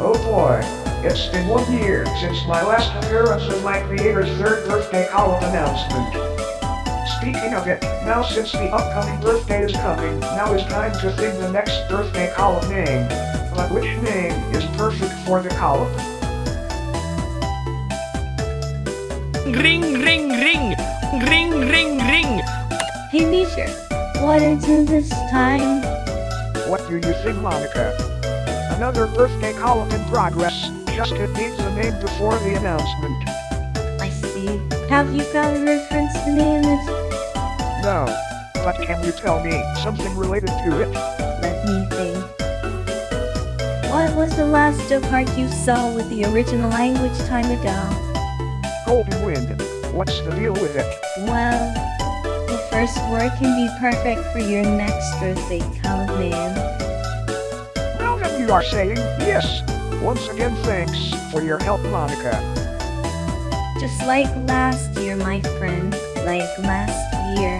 Oh, boy. It's been one year since my last appearance in my creator's third birthday column announcement. Speaking of it, now since the upcoming birthday is coming, now is time to think the next birthday column name. But which name is perfect for the column? Ring, ring, ring. Ring, ring, ring. Hey Measure, what is it this time? What do you think, Monica? Another birthday column in progress. Just it needs a name before the announcement. I see. Have you got a reference to name it? No. But can you tell me something related to it? Let me think. What was the last joke art you saw with the original language time ago? Golden Wind. What's the deal with it? Well, the first word can be perfect for your next birthday column name. Are saying yes. Once again, thanks for your help, Monica. Just like last year, my friend. Like last year.